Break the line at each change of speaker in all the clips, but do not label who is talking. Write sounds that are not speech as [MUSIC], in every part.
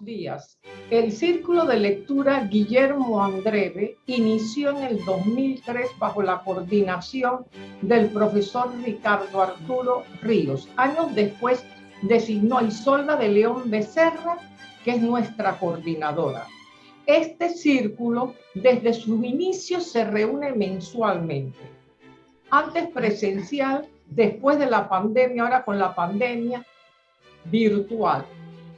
Días. El Círculo de Lectura Guillermo Andreve inició en el 2003 bajo la coordinación del profesor Ricardo Arturo Ríos. Años después designó Isolda de León Becerra, que es nuestra coordinadora. Este círculo desde sus inicios se reúne mensualmente. Antes presencial, después de la pandemia, ahora con la pandemia virtual.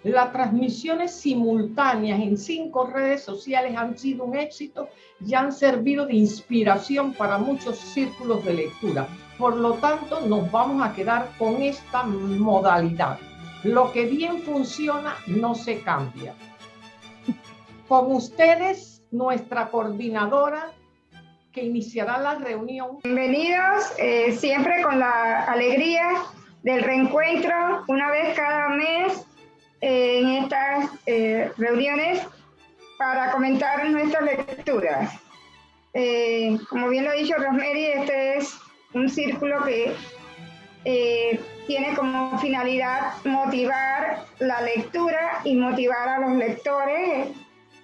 Las transmisiones simultáneas en cinco redes sociales han sido un éxito y han servido de inspiración para muchos círculos de lectura. Por lo tanto, nos vamos a quedar con esta modalidad. Lo que bien funciona no se cambia. Con ustedes, nuestra coordinadora que iniciará la reunión.
Bienvenidos, eh, siempre con la alegría del reencuentro, una vez cada mes en estas eh, reuniones para comentar nuestras lecturas. Eh, como bien lo ha dicho Rosemary, este es un círculo que eh, tiene como finalidad motivar la lectura y motivar a los lectores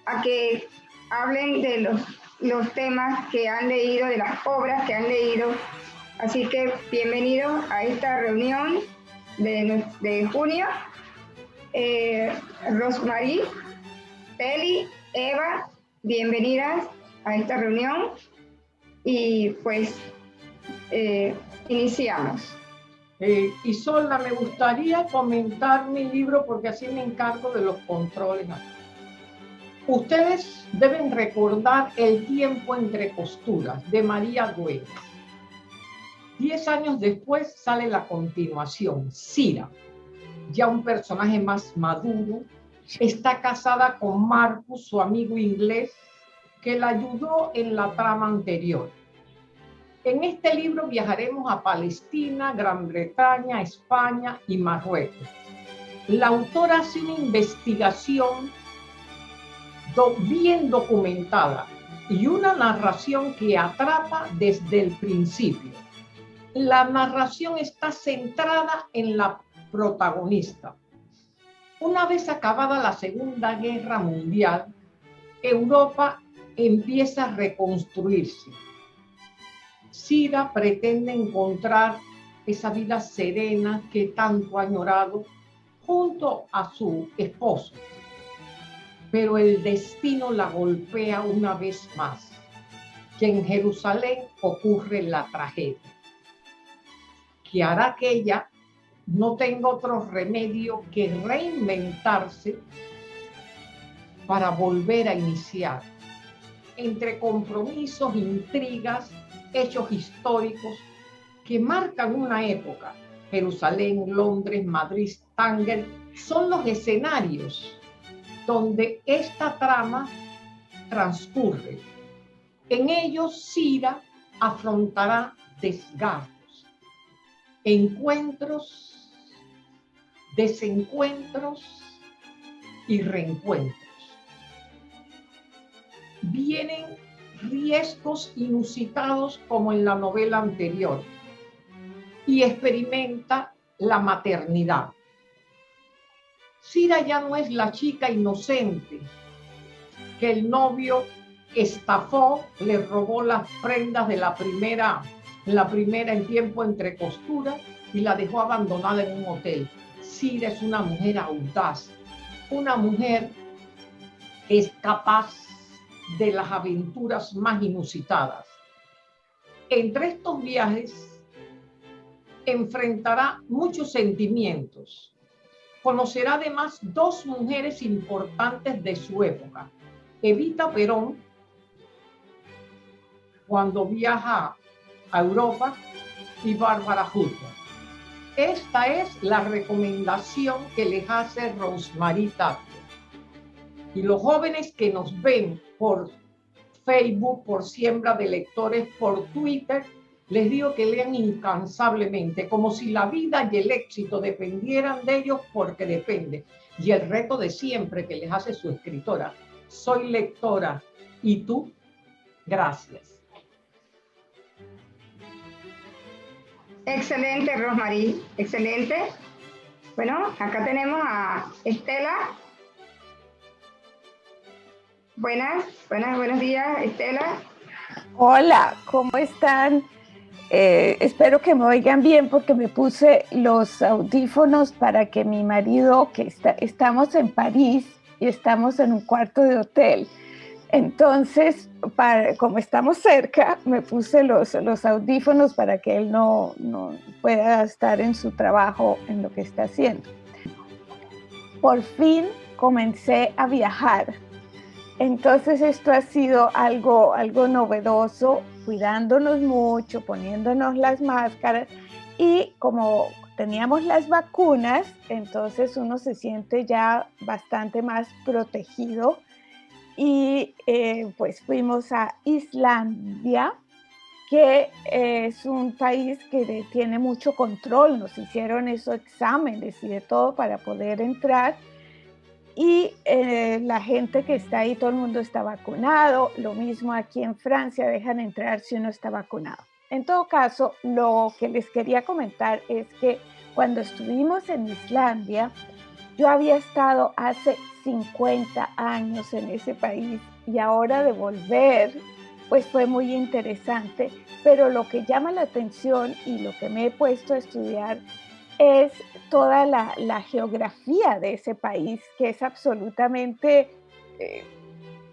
a que hablen de los, los temas que han leído, de las obras que han leído. Así que bienvenidos a esta reunión de, de junio eh, Rosmarie, Peli, Eva, bienvenidas a esta reunión y pues eh, iniciamos.
Eh, Isolda, me gustaría comentar mi libro porque así me encargo de los controles. Ustedes deben recordar El tiempo entre costuras de María Güell. Diez años después sale la continuación, Cira ya un personaje más maduro, está casada con Marcus, su amigo inglés, que la ayudó en la trama anterior. En este libro viajaremos a Palestina, Gran Bretaña, España y Marruecos. La autora hace una investigación bien documentada y una narración que atrapa desde el principio. La narración está centrada en la protagonista. Una vez acabada la Segunda Guerra Mundial, Europa empieza a reconstruirse. Sida pretende encontrar esa vida serena que tanto ha añorado junto a su esposo. Pero el destino la golpea una vez más, que en Jerusalén ocurre la tragedia, que hará que ella no tengo otro remedio que reinventarse para volver a iniciar. Entre compromisos, intrigas, hechos históricos que marcan una época, Jerusalén, Londres, Madrid, Tánger, son los escenarios donde esta trama transcurre. En ellos Sira afrontará desgarros, encuentros desencuentros y reencuentros. Vienen riesgos inusitados como en la novela anterior y experimenta la maternidad. Cira ya no es la chica inocente que el novio estafó, le robó las prendas de la primera, la primera en tiempo entre costuras y la dejó abandonada en un hotel. Cira es una mujer audaz, una mujer que es capaz de las aventuras más inusitadas. Entre estos viajes enfrentará muchos sentimientos. Conocerá además dos mujeres importantes de su época. Evita Perón, cuando viaja a Europa, y Bárbara Hutter. Esta es la recomendación que les hace Rosemary Y los jóvenes que nos ven por Facebook, por siembra de lectores, por Twitter, les digo que lean incansablemente, como si la vida y el éxito dependieran de ellos porque depende. Y el reto de siempre que les hace su escritora, soy lectora y tú, gracias.
Excelente, Rosmarie, excelente. Bueno, acá tenemos a Estela. Buenas, buenas, buenos días, Estela.
Hola, ¿cómo están? Eh, espero que me oigan bien porque me puse los audífonos para que mi marido, que está, estamos en París y estamos en un cuarto de hotel, entonces, para, como estamos cerca, me puse los, audífonos para que él no, no, pueda estar en su trabajo, en lo que está haciendo. Por fin comencé a viajar. Entonces esto ha sido algo, algo novedoso, cuidándonos mucho, poniéndonos las máscaras y como teníamos las vacunas, entonces uno se siente ya bastante más protegido y eh, pues fuimos a Islandia, que es un país que tiene mucho control, nos hicieron esos exámenes y de todo para poder entrar. Y eh, la gente que está ahí, todo el mundo está vacunado, lo mismo aquí en Francia, dejan entrar si uno está vacunado. En todo caso, lo que les quería comentar es que cuando estuvimos en Islandia, yo había estado hace 50 años en ese país y ahora de volver, pues fue muy interesante, pero lo que llama la atención y lo que me he puesto a estudiar es toda la, geografía de ese país, que es absolutamente eh,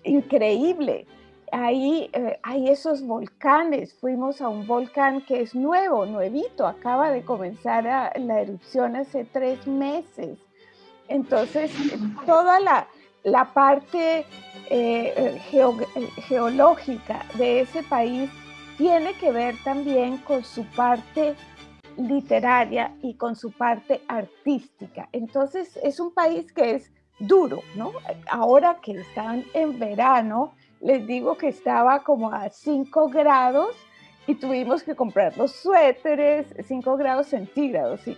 increíble. Ahí eh, hay esos volcanes, fuimos a un volcán que es nuevo, nuevito, acaba de comenzar la erupción hace tres meses. Entonces, toda la, parte eh, geológica de ese país tiene que ver también con su parte literaria y con su parte artística. Entonces, es un país que es duro, ¿no? Ahora que están en verano, les digo que estaba como a 5 grados y tuvimos que comprar los suéteres, 5 grados centígrados, y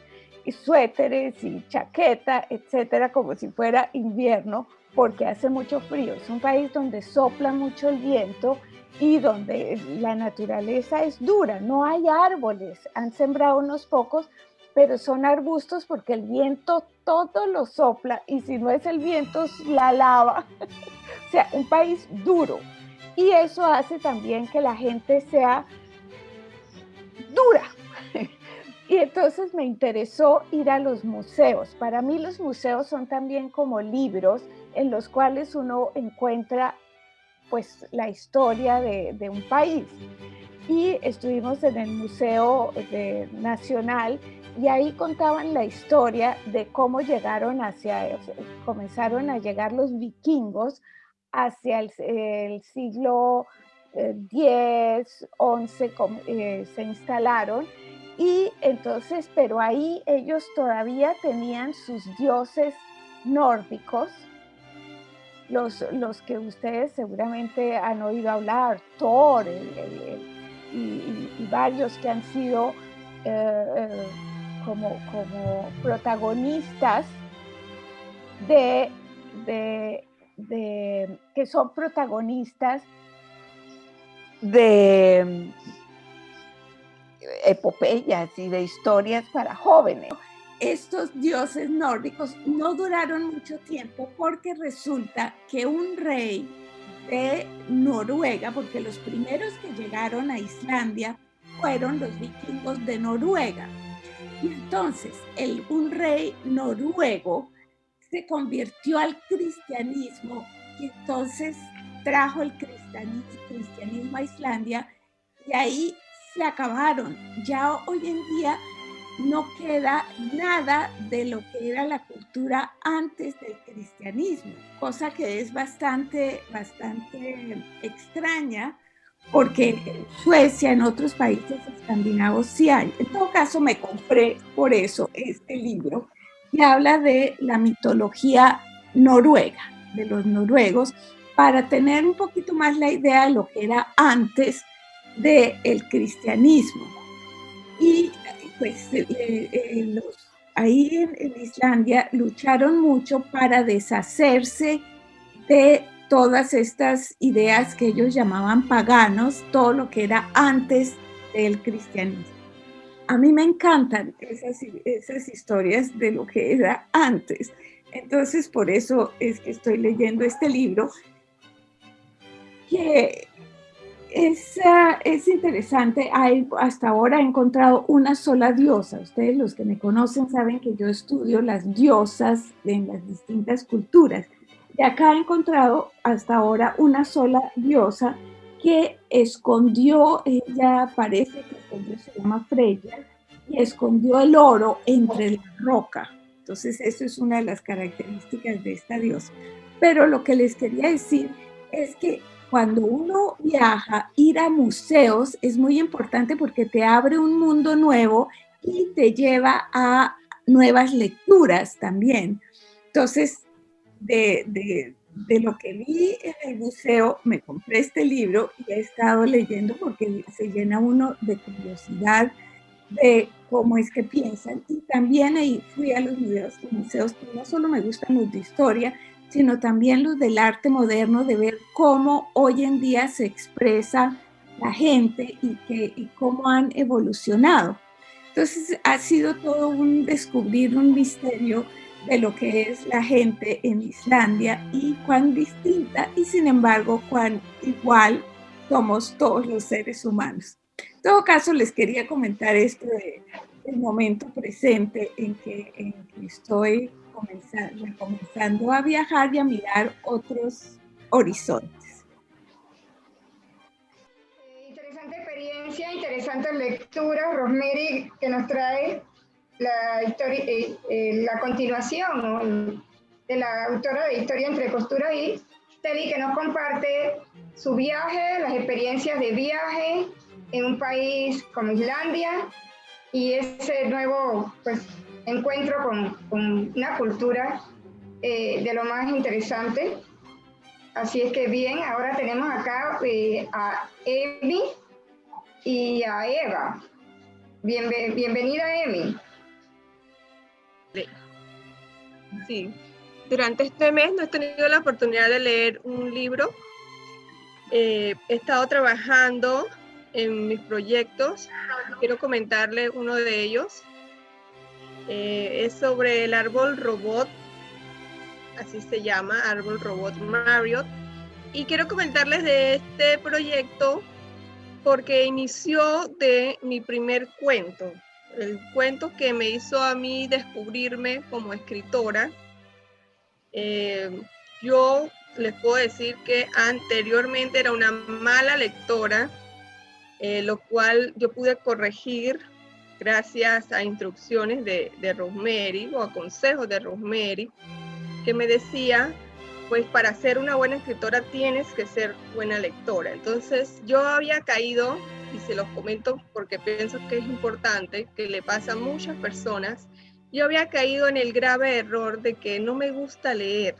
suéteres y chaqueta, etcétera, como si fuera invierno, porque hace mucho frío. Es un país donde sopla mucho el viento y donde la naturaleza es dura, no hay árboles, han sembrado unos pocos, pero son arbustos porque el viento todo lo sopla y si no es el viento es la lava. [LAUGHS] o sea, un país duro. Y eso hace también que la gente sea dura, y entonces me interesó ir a los museos. Para mí los museos son también como libros en los cuales uno encuentra pues la historia de, un país. Y estuvimos en el Museo Nacional y ahí contaban la historia de cómo llegaron hacia, comenzaron a llegar los vikingos hacia el, siglo X, eh, eh, se instalaron y entonces, pero ahí ellos todavía tenían sus dioses nórdicos, los, los que ustedes seguramente han oído hablar, Thor y, varios que han sido eh, eh, como, como protagonistas de, de, que son protagonistas de epopeyas y de historias para jóvenes. Estos dioses nórdicos no duraron mucho tiempo porque resulta que un rey de Noruega, porque los primeros que llegaron a Islandia fueron los vikingos de Noruega. Y entonces el, un rey noruego se convirtió al cristianismo y entonces trajo el cristianismo, cristianismo a Islandia y ahí se acabaron. Ya hoy en día no queda nada de lo que era la cultura antes del cristianismo, cosa que es bastante, bastante extraña porque en Suecia, en otros países escandinavos sí hay. En todo caso, me compré por eso este libro que habla de la mitología noruega, de los noruegos, para tener un poquito más la idea de lo que era antes del cristianismo. Y pues eh, eh, ahí en, Islandia lucharon mucho para deshacerse de todas estas ideas que ellos llamaban paganos, todo lo que era antes del cristianismo. A mí me encantan esas, esas historias de lo que era antes. Entonces, por eso es que estoy leyendo este libro que es, es interesante, hay, hasta ahora he encontrado una sola diosa. Ustedes los que me conocen saben que yo estudio las diosas en las distintas culturas. Y acá he encontrado hasta ahora una sola diosa que escondió, ella parece que se llama Freya, y escondió el oro entre la roca. Entonces, eso es una de las características de esta diosa. Pero lo que les quería decir es que cuando uno viaja, ir a museos es muy importante porque te abre un mundo nuevo y te lleva a nuevas lecturas también. Entonces, de, de lo que vi en el museo, me compré este libro y he estado leyendo porque se llena uno de curiosidad de cómo es que piensan. Y también ahí fui a los museos, museos que no solo me gustan los de historia, sino también los del arte moderno, de ver cómo hoy en día se expresa la gente y, que, y cómo han evolucionado. Entonces ha sido todo un descubrir un misterio de lo que es la gente en Islandia y cuán distinta y sin embargo cuán igual somos todos los seres humanos. En todo caso, les quería comentar esto del momento presente en que, estoy comenzando, comenzando a viajar y a mirar otros horizontes.
Interesante experiencia, interesante lectura, Rosemary, que nos trae la, historia, eh, eh, la continuación de la autora de Historia entre Costura y Teddy, que nos comparte su viaje, las experiencias de viaje en un país como Islandia y ese nuevo pues, encuentro con, una cultura eh, de lo más interesante. Así es que bien, ahora tenemos acá a Emi y a Eva. bienvenida, Emi.
Sí. Durante este mes no he tenido la oportunidad de leer un libro. Eh, he estado trabajando en mis proyectos. Quiero comentarle uno de ellos. Eh, es sobre el árbol robot, así se llama, árbol robot Marriott. Y quiero comentarles de este proyecto porque inició de mi primer cuento el cuento que me hizo a mí descubrirme como escritora. Eh, yo les puedo decir que anteriormente era una mala lectora, eh, lo cual yo pude corregir gracias a instrucciones de, de Rosemary o a consejos de Rosemary, que me decía, pues para ser una buena escritora tienes que ser buena lectora. Entonces yo había caído y se los comento porque pienso que es importante, que le pasa a muchas personas. Yo había caído en el grave error de que no me gusta leer,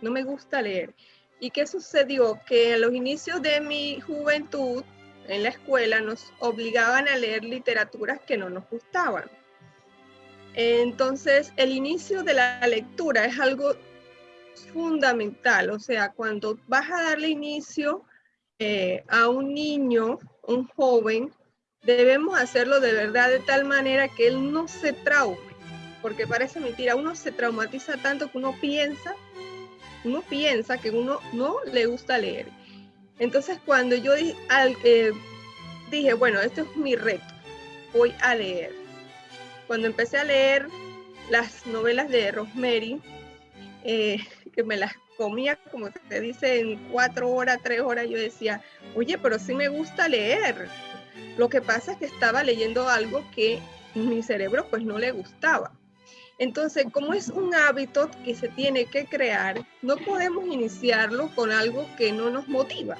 no me gusta leer. ¿Y qué sucedió? Que a los inicios de mi juventud en la escuela nos obligaban a leer literaturas que no nos gustaban. Entonces, el inicio de la lectura es algo fundamental, o sea, cuando vas a darle inicio eh, a un niño un joven, debemos hacerlo de verdad de tal manera que él no se traume, porque parece mentira, uno se traumatiza tanto que uno piensa, uno piensa que uno no le gusta leer. Entonces cuando yo eh, dije, bueno, esto es mi reto, voy a leer. Cuando empecé a leer las novelas de Rosemary, eh, [LAUGHS] que me las comía, como se dice, en cuatro horas, tres horas, yo decía, oye, pero sí me gusta leer. Lo que pasa es que estaba leyendo algo que mi cerebro pues no le gustaba. Entonces, como es un hábito que se tiene que crear, no podemos iniciarlo con algo que no nos motiva,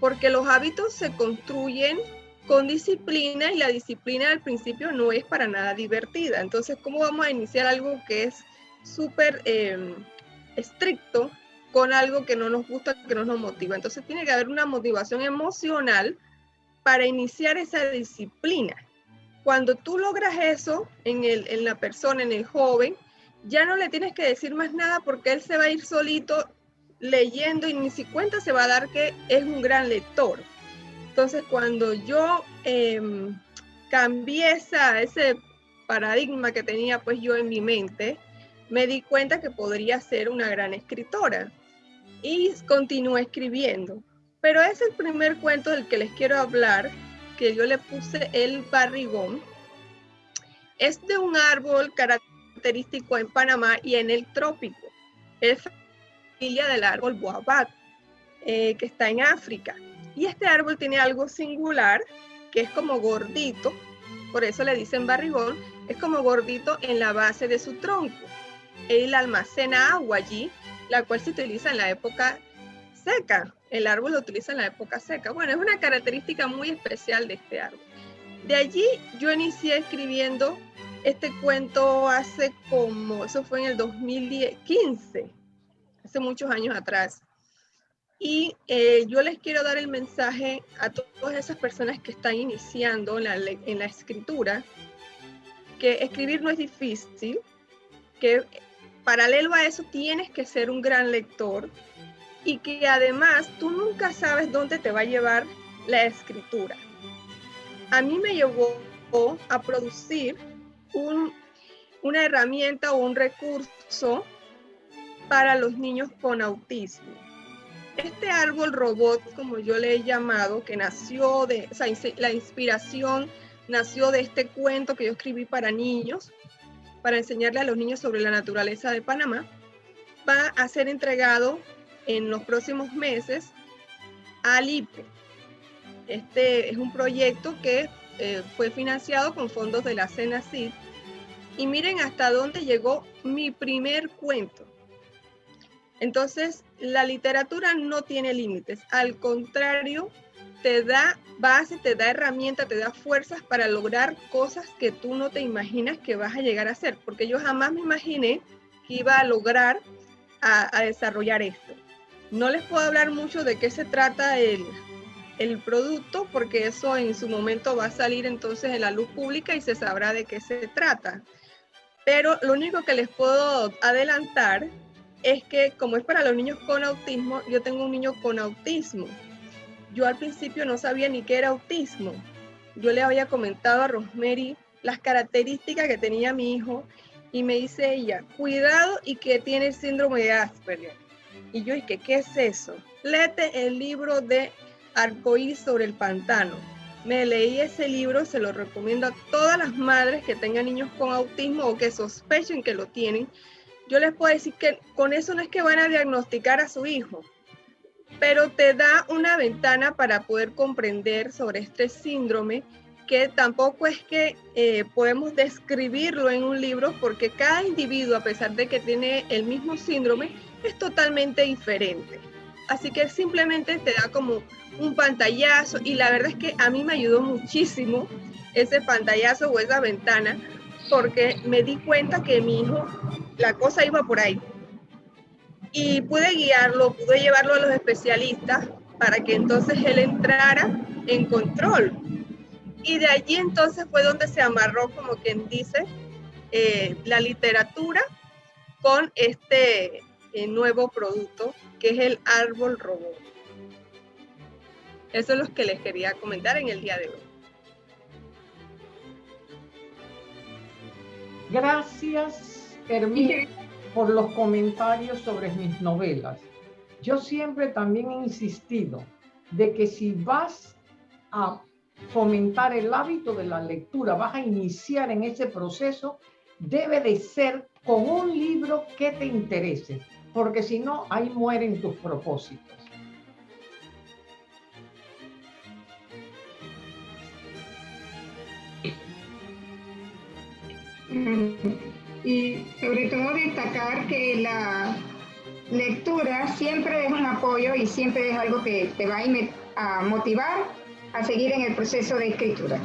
porque los hábitos se construyen con disciplina y la disciplina al principio no es para nada divertida. Entonces, ¿cómo vamos a iniciar algo que es súper... Eh, estricto con algo que no nos gusta, que no nos motiva. Entonces tiene que haber una motivación emocional para iniciar esa disciplina. Cuando tú logras eso en, el, en la persona, en el joven, ya no le tienes que decir más nada porque él se va a ir solito leyendo y ni si cuenta se va a dar que es un gran lector. Entonces cuando yo em, cambié esa, ese paradigma que tenía pues yo en mi mente, me di cuenta que podría ser una gran escritora y continué escribiendo. Pero es el primer cuento del que les quiero hablar, que yo le puse el barrigón. Es de un árbol característico en Panamá y en el trópico. Es familia del árbol boabat, eh, que está en África. Y este árbol tiene algo singular, que es como gordito, por eso le dicen barrigón, es como gordito en la base de su tronco. Él almacena agua allí, la cual se utiliza en la época seca. El árbol lo utiliza en la época seca. Bueno, es una característica muy especial de este árbol. De allí yo inicié escribiendo este cuento hace como, eso fue en el 2015, hace muchos años atrás. Y eh, yo les quiero dar el mensaje a todas esas personas que están iniciando en la, en la escritura, que escribir no es difícil, que paralelo a eso tienes que ser un gran lector y que además tú nunca sabes dónde te va a llevar la escritura. A mí me llevó a producir un, una herramienta o un recurso para los niños con autismo este árbol robot, como yo le he llamado, que nació de, la inspiración nació de este cuento que yo escribí para niños, para enseñarle a los niños sobre la naturaleza de Panamá, va a ser entregado en los próximos meses al IPE. Este es un proyecto que eh, fue financiado con fondos de la CENACID. Y miren hasta dónde llegó mi primer cuento. Entonces, la literatura no tiene límites, al contrario, te da base, te da herramienta, te da fuerzas para lograr cosas que tú no te imaginas que vas a llegar a hacer, porque yo jamás me imaginé que iba a lograr a, desarrollar esto. No les puedo hablar mucho de qué se trata el, el producto, porque eso en su momento va a salir entonces en la luz pública y se sabrá de qué se trata. Pero lo único que les puedo adelantar es que como es para los niños con autismo, yo tengo un niño con autismo. Yo al principio no sabía ni qué era autismo. Yo le había comentado a Rosemary las características que tenía mi hijo y me dice ella, cuidado y que tiene el síndrome de Asperger. Y yo dije, ¿qué es eso? Léete el libro de Arcoíris sobre el pantano. Me leí ese libro, se lo recomiendo a todas las madres que tengan niños con autismo o que sospechen que lo tienen, yo les puedo decir que con eso no es que van a diagnosticar a su hijo, pero te da una ventana para poder comprender sobre este síndrome que tampoco es que eh, podemos describirlo en un libro porque cada individuo, a pesar de que tiene el mismo síndrome, es totalmente diferente. Así que simplemente te da como un pantallazo y la verdad es que a mí me ayudó muchísimo ese pantallazo o esa ventana porque me di cuenta que mi hijo la cosa iba por ahí. Y pude guiarlo, pude llevarlo a los especialistas para que entonces él entrara en control. Y de allí entonces fue donde se amarró, como quien dice, eh, la literatura con este nuevo producto que es el árbol robot. Eso es lo que les quería comentar en el día de hoy.
Gracias Hermín, por los comentarios sobre mis novelas. Yo siempre también he insistido de que si vas a fomentar el hábito de la lectura, vas a iniciar en ese proceso, debe de ser con un libro que te interese, porque si no, ahí mueren tus propósitos.
y sobre todo destacar que la lectura siempre es un apoyo y siempre es algo que te va a motivar a seguir en el proceso de escritura.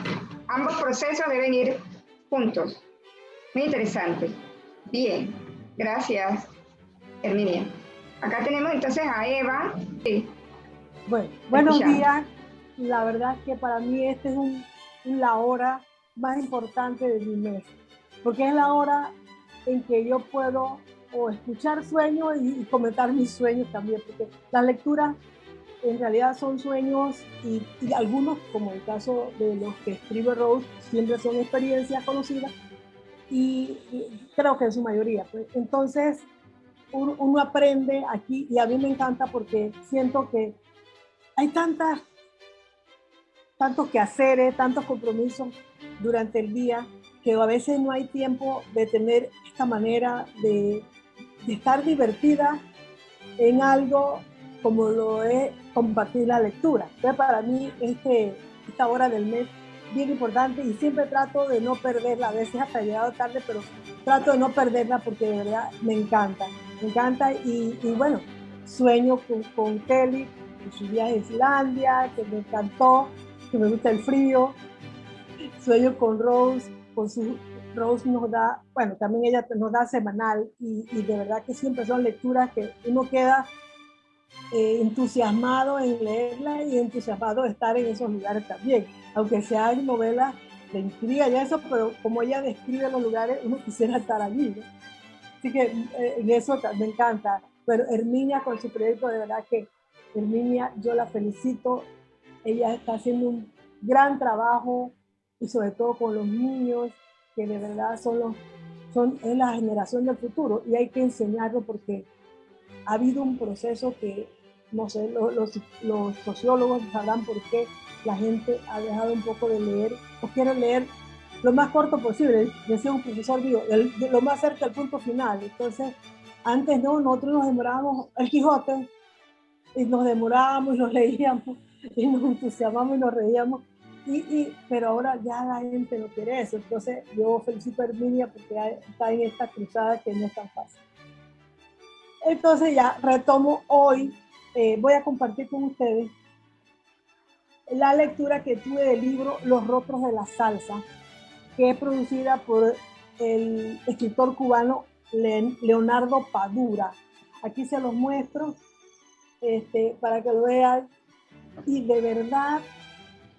Ambos procesos deben ir juntos. Muy interesante. Bien, gracias, Herminia. Acá tenemos entonces a Eva.
Bueno, buenos días. La verdad es que para mí esta es la hora más importante de mi mes, porque es la hora en que yo puedo o escuchar sueños y, comentar mis sueños también, porque las lecturas en realidad son sueños y, algunos, como el caso de los que escribe Rose, siempre son experiencias conocidas y, creo que en su mayoría. Pues. Entonces, uno, aprende aquí y a mí me encanta porque siento que hay tantas, tantos quehaceres, tantos compromisos durante el día que a veces no hay tiempo de tener esta manera de, estar divertida en algo como lo es compartir la lectura. Entonces, para mí, este, esta hora del mes bien importante y siempre trato de no perderla, a veces hasta llegado tarde, pero trato de no perderla porque de verdad me encanta, me encanta y, bueno, sueño con, Kelly, con su viaje a Islandia, que me encantó, que me gusta el frío, sueño con Rose, con su Rose nos da, bueno, también ella nos da semanal y, y de verdad que siempre son lecturas que uno queda eh, entusiasmado en leerla y entusiasmado de estar en esos lugares también, aunque sean novelas de intriga y eso, pero como ella describe los lugares, uno quisiera estar allí. Así que en eso me encanta. Pero Herminia con su proyecto, de verdad que Herminia, yo la felicito. Ella está haciendo un gran trabajo y sobre todo con los niños, que de verdad son los, son, es la generación del futuro y hay que enseñarlo porque ha habido un proceso que, no sé, los, los, sociólogos sabrán por qué la gente ha dejado un poco de leer o quiere leer lo más corto posible, decía un profesor, digo, lo más cerca del punto final. Entonces, antes no, nosotros nos demorábamos, el Quijote, y nos demorábamos y nos leíamos, [LAUGHS] y nos entusiasmamos y nos reíamos, y, pero ahora ya la gente no quiere eso. Entonces, yo felicito a Herminia porque está en esta cruzada que no es tan fácil. Entonces ya retomo hoy, eh, voy a compartir con ustedes la lectura que tuve del libro Los Rostros de la Salsa, que es producida por el escritor cubano Leonardo Padura. Aquí se los muestro este, para que lo vean. Y de verdad,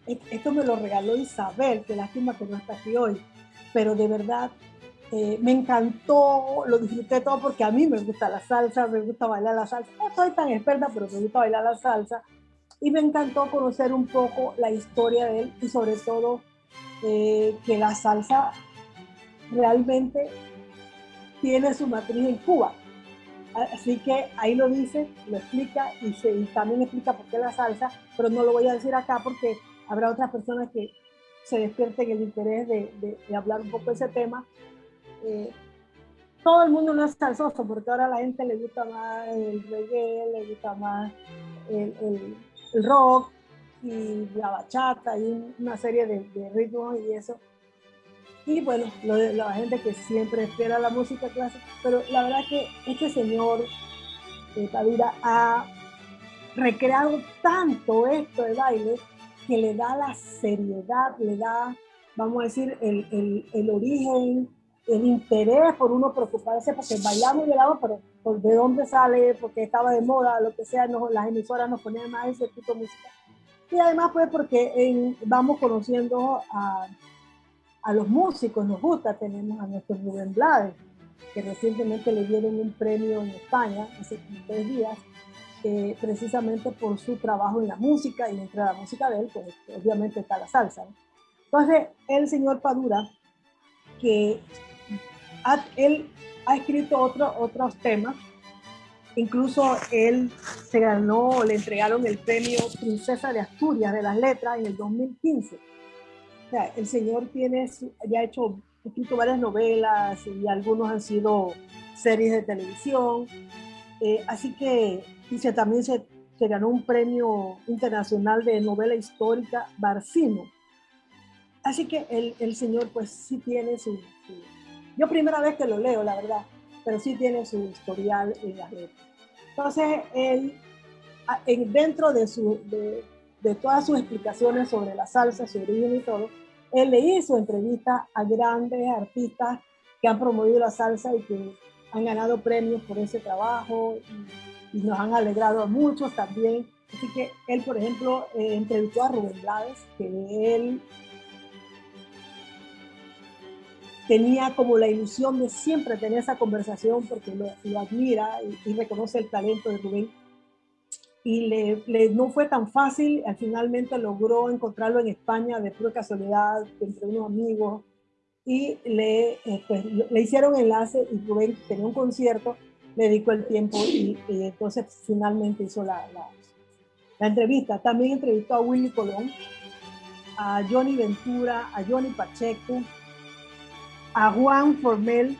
esto me lo regaló Isabel, que lástima que no está aquí hoy, pero de verdad eh, me encantó, lo disfruté todo porque a mí me gusta la salsa, me gusta bailar la salsa. No soy tan experta, pero me gusta bailar la salsa. Y me encantó conocer un poco la historia de él y sobre todo eh, que la salsa realmente tiene su matriz en Cuba. Así que ahí lo dice, lo explica y, también explica por qué la salsa, pero no lo voy a decir acá porque habrá otras personas que se despierten el interés de, de hablar un poco de ese tema eh, todo el mundo no es salsoso, porque ahora a la gente le gusta más el reggae, le gusta más el, rock y la bachata y una serie de, ritmos y eso. Y bueno, la gente que siempre espera la música clásica, pero la verdad que este señor eh, Tavira ha recreado tanto esto de baile que le da la seriedad, le da, vamos a decir, el, el, el origen, el interés por uno preocuparse, porque bailamos y bailamos, pero de dónde sale, porque estaba de moda, lo que sea, las emisoras nos ponían más ese tipo de música. Y además pues porque vamos conociendo a, a, los músicos, nos gusta, tenemos a nuestro Rubén Blades, que recientemente le dieron un premio en España, hace tres días, eh, precisamente por su trabajo en la música, y entre la música de él, pues obviamente está la salsa. Entonces, el señor Padura, que él ha escrito otro, otros temas. Incluso él se ganó, le entregaron el premio Princesa de Asturias de las Letras en el 2015. O sea, el señor tiene, ya ha hecho, escrito varias novelas y algunos han sido series de televisión. Eh, así que dice, también se, se, ganó un premio internacional de novela histórica Barcino. Así que el, el señor pues sí tiene su, yo primera vez que lo leo, la verdad, pero sí tiene su historial en las letras. Entonces, él, dentro de, su, de, todas sus explicaciones sobre la salsa, su origen y todo, él le hizo entrevistas a grandes artistas que han promovido la salsa y que han ganado premios por ese trabajo y, nos han alegrado a muchos también. Así que él, por ejemplo, eh, entrevistó a Rubén Blades, que él tenía como la ilusión de siempre tener esa conversación porque lo, admira y, reconoce el talento de Rubén. Y le, no fue tan fácil, al finalmente logró encontrarlo en España de pura casualidad, entre unos amigos, y le, eh, pues, le hicieron enlace y Rubén tenía un concierto, le dedicó el tiempo y, entonces finalmente hizo la, la entrevista. También entrevistó a Willy Colón, a Johnny Ventura, a Johnny Pacheco, a Juan Formel,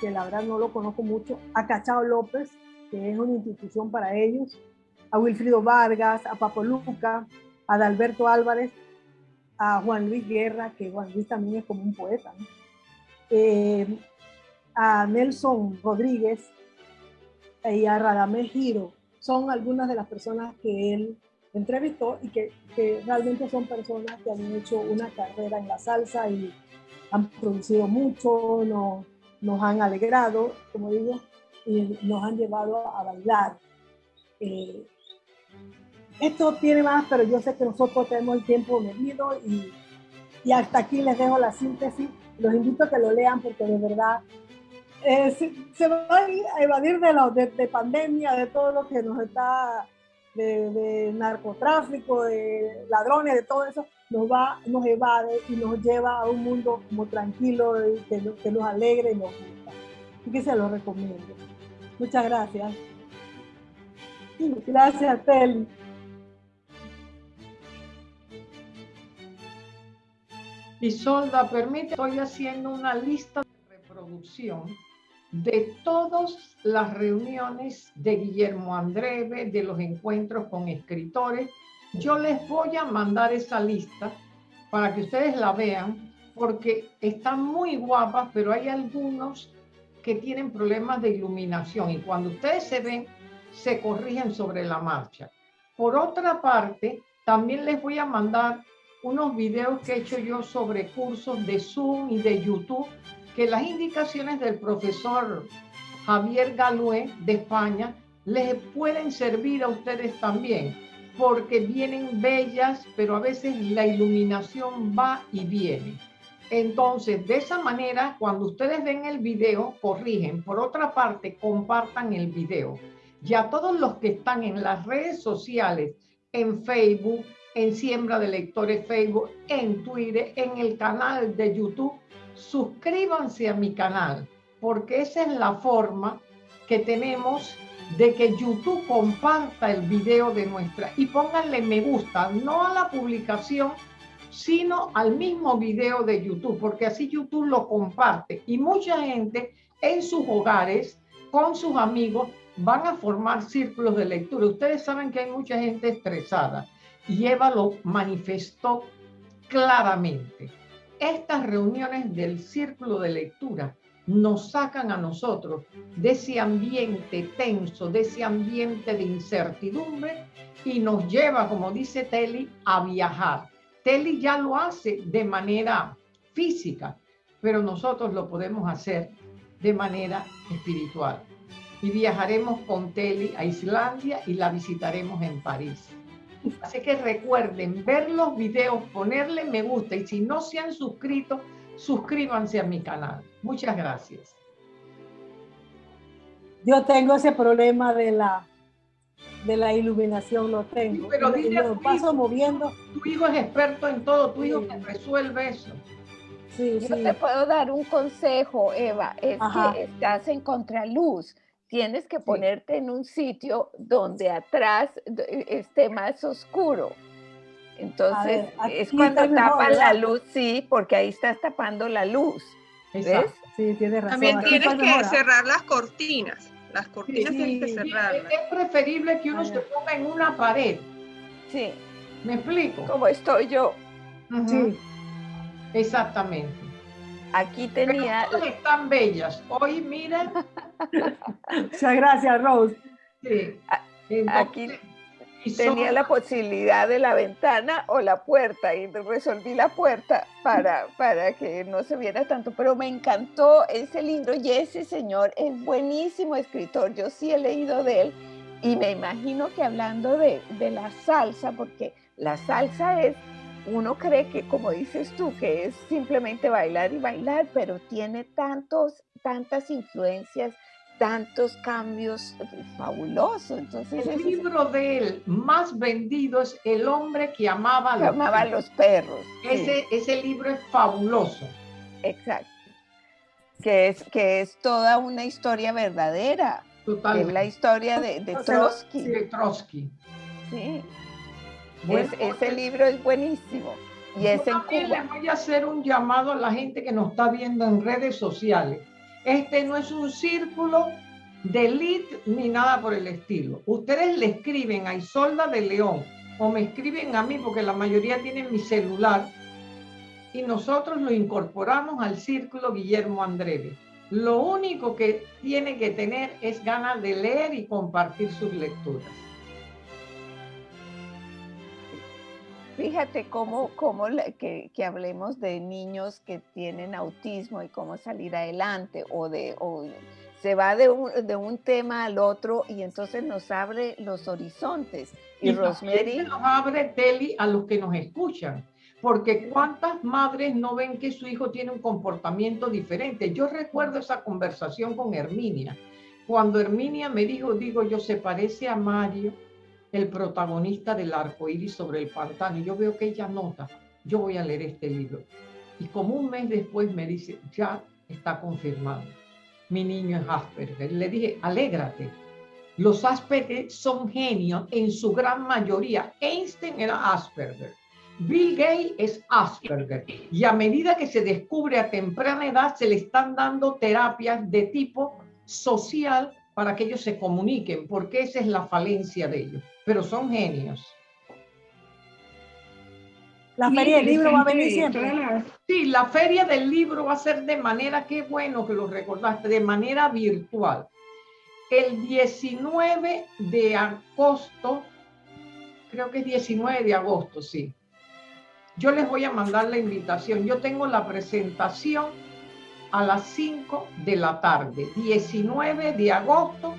que la verdad no lo conozco mucho, a Cachao López, que es una institución para ellos, a Wilfrido Vargas, a Papo Luca, a Adalberto Álvarez, a Juan Luis Guerra, que Juan Luis también es como un poeta, eh, a Nelson Rodríguez y a Radamés Giro. Son algunas de las personas que él entrevistó y que, que, realmente son personas que han hecho una carrera en la salsa y han producido mucho, nos, han alegrado, como digo, y nos han llevado a bailar. Eh, esto tiene más, pero yo sé que nosotros tenemos el tiempo medido y, y hasta aquí les dejo la síntesis. Los invito a que lo lean porque de verdad eh, se, va a evadir de, lo, de, pandemia, de todo lo que nos está, de, narcotráfico, de ladrones, de todo eso, nos va, nos evade y nos lleva a un mundo como tranquilo, que, que nos alegre y nos gusta. Así que se lo recomiendo. Muchas gracias. Gracias, Teli.
Isolda, permite, estoy haciendo una lista de reproducción de todas las reuniones de Guillermo Andreve, de los encuentros con escritores. Yo les voy a mandar esa lista para que ustedes la vean, porque están muy guapas, pero hay algunos que tienen problemas de iluminación y cuando ustedes se ven, se corrigen sobre la marcha. Por otra parte, también les voy a mandar unos videos que he hecho yo sobre cursos de Zoom y de YouTube, que las indicaciones del profesor Javier Galué de España les pueden servir a ustedes también, porque vienen bellas, pero a veces la iluminación va y viene. Entonces, de esa manera, cuando ustedes ven el video, corrigen. Por otra parte, compartan el video. Y a todos los que están en las redes sociales, en Facebook, en Siembra de Lectores Facebook, en Twitter, en el canal de YouTube, suscríbanse a mi canal, porque esa es la forma que tenemos de que YouTube comparta el video de nuestra y pónganle me gusta, no a la publicación, sino al mismo video de YouTube, porque así YouTube lo comparte y mucha gente en sus hogares, con sus amigos, van a formar círculos de lectura. Ustedes saben que hay mucha gente estresada y Eva lo manifestó claramente. Estas reuniones del círculo de lectura nos sacan a nosotros de ese ambiente tenso, de ese ambiente de incertidumbre y nos lleva, como dice Telly, a viajar Telly ya lo hace de manera física, pero nosotros lo podemos hacer de manera espiritual. Y viajaremos con Telly a Islandia y la visitaremos en París. Así que recuerden ver los videos, ponerle me gusta y si no se han suscrito, suscríbanse a mi canal. Muchas gracias.
Yo tengo ese problema de la de la iluminación lo tengo.
pero dile lo
paso moviendo.
Tu hijo es experto en todo, tu hijo resuelve eso.
Sí, Yo te puedo dar un consejo, Eva, es que estás en contraluz. Tienes que ponerte en un sitio donde atrás esté más oscuro. Entonces, es cuando tapan la luz, sí, porque ahí estás tapando la luz. ¿Ves?
Sí, tienes razón.
También tienes que cerrar las cortinas. Las cortinas sí, que cerrarlas.
Es preferible que uno se ponga en una pared.
Sí.
¿Me explico?
Como estoy yo.
Sí. Exactamente.
Aquí tenía...
Pero están bellas. Hoy, mira. [LAUGHS]
Muchas gracias, Rose.
Sí.
Aquí tenía la posibilidad de la ventana o la puerta y resolví la puerta para, para que no se viera tanto, pero me encantó ese libro y ese señor es buenísimo escritor, yo sí he leído de él y me imagino que hablando de, de la salsa, porque la salsa es, uno cree que como dices tú, que es simplemente bailar y bailar, pero tiene tantos, tantas influencias tantos cambios fabulosos. Entonces,
el libro de él más vendido es El hombre que amaba,
a los, amaba los perros.
Ese, ese libro es fabuloso.
Exacto. Que es, que es toda una historia verdadera.
Total.
Es la historia de, de Trotsky.
de Trotsky.
Sí. Ese libro es buenísimo. Y es en
también les voy a hacer un llamado a la gente que nos está viendo en redes sociales. Este no es un círculo de elite ni nada por el estilo. Ustedes le escriben a Isolda de León o me escriben a mí porque la mayoría tienen mi celular y nosotros lo incorporamos al círculo Guillermo Andreve. Lo único que tiene que tener es ganas de leer y compartir sus lecturas.
Fíjate cómo, cómo que, que, hablemos de niños que tienen autismo y cómo salir adelante o de se va de un, de un tema al otro y entonces nos abre los horizontes.
Y, Rosemary nos abre tele a los que nos escuchan. Porque cuántas madres no ven que su hijo tiene un comportamiento diferente. Yo recuerdo esa conversación con Herminia. Cuando Herminia me dijo, digo, yo se parece a Mario, el protagonista del arco iris sobre el pantano. Y yo veo que ella nota, yo voy a leer este libro. Y como un mes después me dice, ya está confirmado. Mi niño es Asperger. Le dije, alégrate. Los Asperger son genios en su gran mayoría. Einstein era Asperger. Bill Gates es Asperger. Y a medida que se descubre a temprana edad, se le están dando terapias de tipo social para que ellos se comuniquen, porque esa es la falencia de ellos pero son genios.
La feria del libro va a venir siempre.
Sí, la feria del libro va a ser de manera, qué bueno que lo recordaste, de manera virtual. El 19 de agosto, creo que es 19 de agosto, sí. Yo les voy a mandar la invitación. Yo tengo la presentación a las 5 de la tarde, 19 de agosto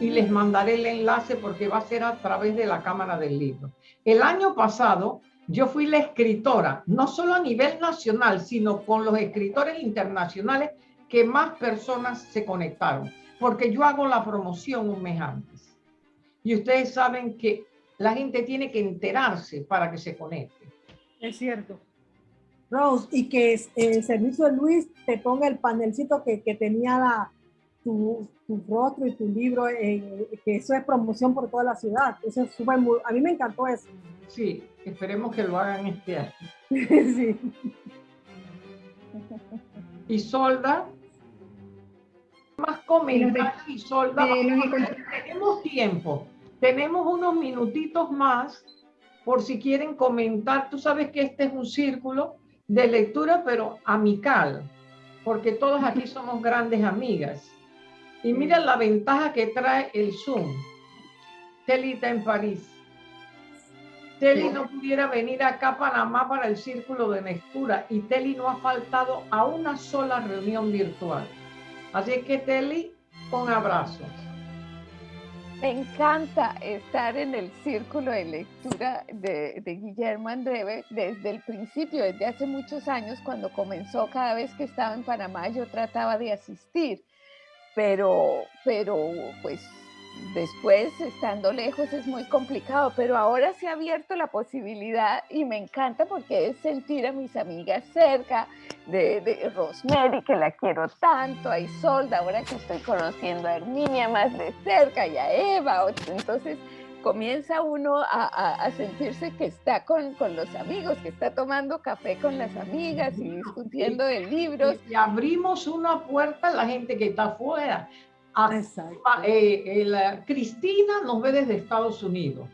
y les mandaré el enlace porque va a ser a través de la Cámara del Libro. El año pasado yo fui la escritora, no solo a nivel nacional, sino con los escritores internacionales que más personas se conectaron, porque yo hago la promoción un mes antes. Y ustedes saben que la gente tiene que enterarse para que se conecte.
Es cierto. Rose, y que el servicio de Luis te ponga el panelcito que, que tenía la, tu, rostro y tu libro, eh, que eso es promoción por toda la ciudad. Eso es súper, a mí me encantó eso.
Sí, esperemos que lo hagan este año. [LAUGHS] sí. Y Solda, más comentarios y Solda, tenemos tiempo, tenemos unos minutitos más por si quieren comentar. Tú sabes que este es un círculo de lectura, pero amical, porque todos aquí [LAUGHS] somos grandes amigas. Y mira la ventaja que trae el Zoom. Teli está en París. Teli no pudiera venir acá a Panamá para el círculo de lectura y Teli no ha faltado a una sola reunión virtual. Así que Teli, con abrazos.
Me encanta estar en el círculo de lectura de, Guillermo Andreve desde el principio, desde hace muchos años, cuando comenzó, cada vez que estaba en Panamá yo trataba de asistir pero, pero pues después estando lejos es muy complicado, pero ahora se ha abierto la posibilidad y me encanta porque es sentir a mis amigas cerca, de, de Rosemary, que la quiero tanto, a Isolda, ahora que estoy conociendo a Herminia más de cerca y a Eva, entonces comienza uno a, sentirse que está con, los amigos, que está tomando café con las amigas y discutiendo de libros.
Y abrimos una puerta a la gente que está afuera. Eh, Cristina nos ve desde Estados Unidos.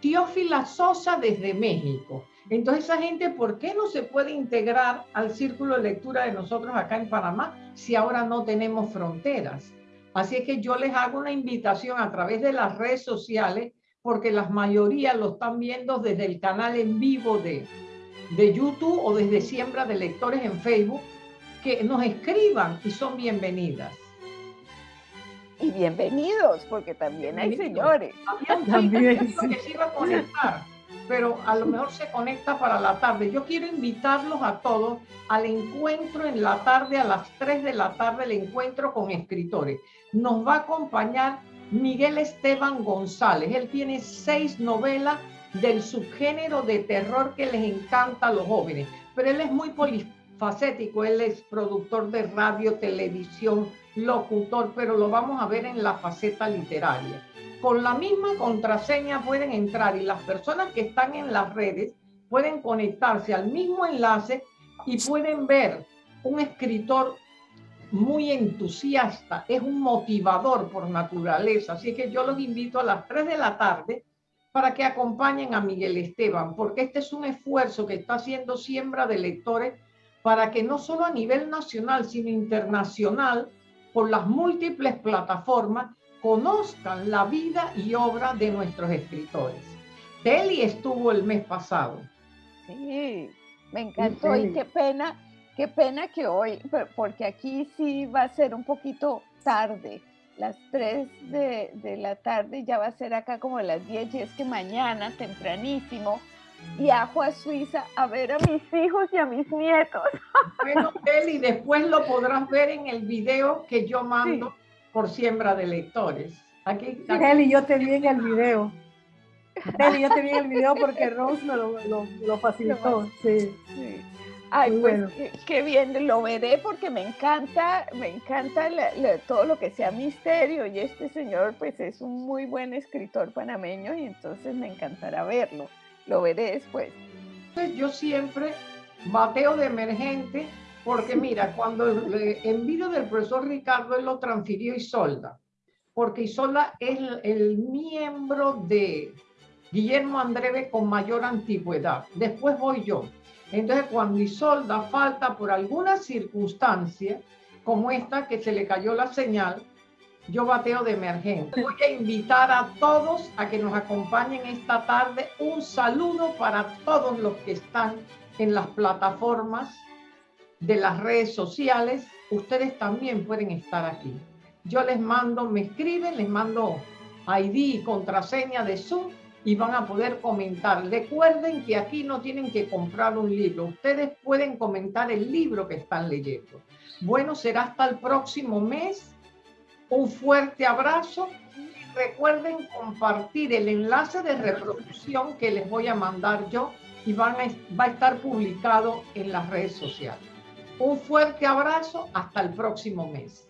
Teófila Sosa desde México. Entonces esa gente, ¿por qué no se puede integrar al círculo de lectura de nosotros acá en Panamá si ahora no tenemos fronteras? Así es que yo les hago una invitación a través de las redes sociales porque la mayoría lo están viendo desde el canal en vivo de, de YouTube o desde Siembra de Lectores en Facebook, que nos escriban y son bienvenidas.
Y bienvenidos, porque también hay señores.
también que se iba a conectar, pero a lo mejor se conecta para la tarde. Yo quiero invitarlos a todos al encuentro en la tarde, a las 3 de la tarde, el encuentro con escritores. Nos va a acompañar Miguel Esteban González. Él tiene seis novelas del subgénero de terror que les encanta a los jóvenes, pero él es muy multifacético. Él es productor de radio, televisión, locutor, pero lo vamos a ver en la faceta literaria. Con la misma contraseña pueden entrar y las personas que están en las redes pueden conectarse al mismo enlace y pueden ver un escritor muy entusiasta, es un motivador por naturaleza. Así que yo los invito a las 3 de la tarde para que acompañen a Miguel Esteban, porque este es un esfuerzo que está haciendo Siembra de Lectores para que no solo a nivel nacional, sino internacional, por las múltiples plataformas, conozcan la vida y obra de nuestros escritores. Teli estuvo el mes pasado.
Sí, me encantó y qué pena, qué pena que hoy, porque aquí sí va a ser un poquito tarde las 3 de, la tarde, ya va a ser acá como las 10 y es que mañana tempranísimo viajo a Suiza a ver a mis hijos y a mis nietos. [LAUGHS]
Bueno, Eli, después lo podrás ver en el video que yo mando por siembra de lectores.
Aquí, Eli, yo te vi en el video. Eli, yo te vi en el video porque [LAUGHS] Rose me lo, lo, facilitó. Sí. sí.
Ay, pues qué, bien, lo veré porque me encanta, me encanta todo lo que sea misterio y este señor pues es un muy buen escritor panameño y entonces me encantará verlo, lo veré después.
Yo siempre bateo de emergente porque [LAUGHS] mira, cuando el video del profesor Ricardo él lo transfirió Isolda, porque Isolda es el, el miembro de Guillermo Andreve con mayor antigüedad, después voy yo entonces, cuando Isolda falta por alguna circunstancia, como esta que se le cayó la señal, yo bateo de emergencia. Voy a invitar a todos a que nos acompañen esta tarde. Un saludo para todos los que están en las plataformas de las redes sociales. Ustedes también pueden estar aquí. Yo les mando, me escriben, les mando ID y contraseña de Zoom y van a poder comentar. Recuerden que aquí no tienen que comprar un libro, ustedes pueden comentar el libro que están leyendo. Bueno, será hasta el próximo mes. Un fuerte abrazo y recuerden compartir el enlace de reproducción que les voy a mandar yo y van va a estar publicado en las redes sociales. Un fuerte abrazo, hasta el próximo mes.